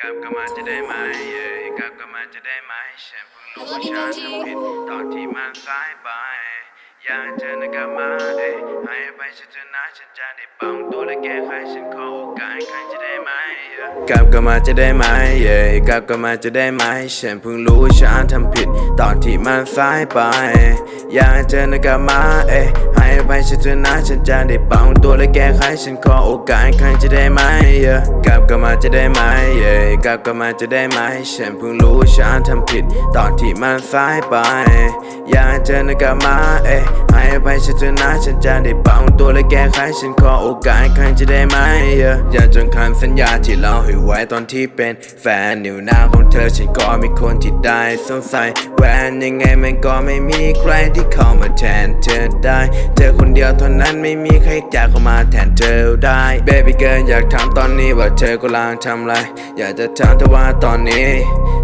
กลับก็มาจะได้ไหมเอ้ยกลับกมาจะได้ไหมฉันเพิ่งรู้ว่าฉันทำผิดตอนที่มันสายไป อยากเธอนะกลับมาเอ้ยให้อภัยฉันเถอะนะฉันจะได้ปรับตัวและแก้ไขฉันขอโอกาสอีกครั้งจะได้ไหมเอ้กลับกมาจะได้ไหมเอ้ยกลับกมาจะได้ไหมฉันเพิ่งรู้ว่าฉันทำผิดตอนที่มันสายไป อยากเธอนะกลับมาเอ้ยให้อภัยฉันเถอะนะฉันจะได้ปรับตัวและแก้ไขฉันขอโอกาสครั้งจะได้ไหมเอ้ยกลับก็มาจะได้ไหมเอ้ยกลับก็มาจะได้ไหมฉันเพิ่งรู้ฉันทำผิดตอนที่มันสายไป อยากเธอนะกลับมาเอ้ยให้อภัยฉันเถอะนะฉันจะได้ปรับตัวและแก้ไขฉันขอโอกาสครั้งจะได้ไหมเอ้ยอย่าจนคำสัญญาที่เราให้ไว้ตอนที่เป็นแฟนนิ้วหน้าของเธอฉันก็มีคนที่ได้สงสัยแหวนยังไงมันก็ไม่มีใครที่เข้ามาแทนเธอได้ เธอคนเดียวเท่านั้นไม่มีใครจะเข้ามาแทนเธอได้ Baby girl อยากถามตอนนี้ว่าเธอกำลังทำอะไร อยากจะถามเธอว่าตอนนี้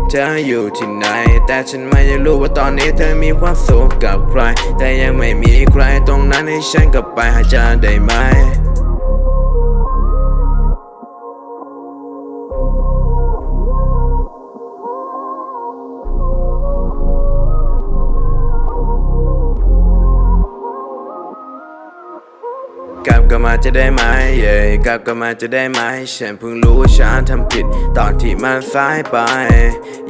เธออยู่ที่ไหน แต่ฉันไม่รู้ว่าตอนนี้เธอมีความสุขกับใคร แต่ยังไม่มีใครตรงนั้นให้ฉันกลับไปหาเธอได้ไหม กลับก็มาจะได้ไหมเย้กลับก็มาจะได้ไหมฉันเพิ่งรู้ว่าฉันทำผิดตอนที่มันสายไป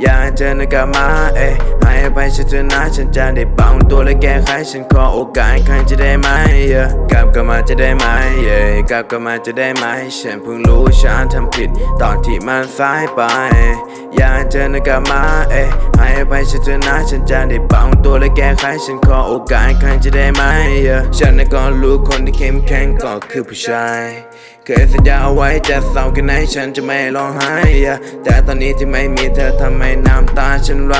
อยากเจอนะกลับมาเอ้ยให้อภัยฉันเถอะนะฉันจะได้ปางตัวและแก้ไขฉันขอโอกาสครั้งจะได้ไหมเย่ กลับก็มาจะได้ไหมเย้กลับก็มาจะได้ไหมฉันเพิ่งรู้ฉันทำผิด ตอนที่มันสายไป อยากเธอนะกลับมาเอ้ยให้อภัยฉันเถอะนะฉันจะได้ปรับตัวและแก้ไขฉันขอโอกาสครั้งจะได้ไหมเย้ฉันน่ะก็รู้คนที่เข้มแข็งก็คือผู้ชายเคยสัญญาเอาไว้จะเศร้าแค่ไหนฉันจะไม่ร้องไห้แต่ตอนนี้ที่ไม่มีเธอทำให้น้ำตาฉันไหล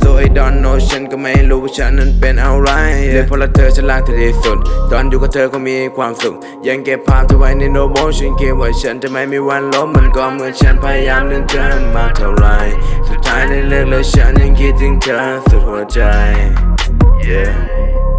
so I don't know ฉันก็ไม่รู้ว่าฉันนั้นเป็นอะไรเลยเพราะเธอฉันรักเธอที่สุดตอนอยู่กับเธอก็มีความสุข ยังเก็บภาพเธอไว้ในโน้ตบุ๊กฉันคิดว่าฉันจะไม่มีวันล้มมันก็เหมือนฉันพยายามลืมเธอมาเท่าไรสุดท้ายได้เลิกแล้วฉันยังคิดถึงเธอสุดหัวใจ yeah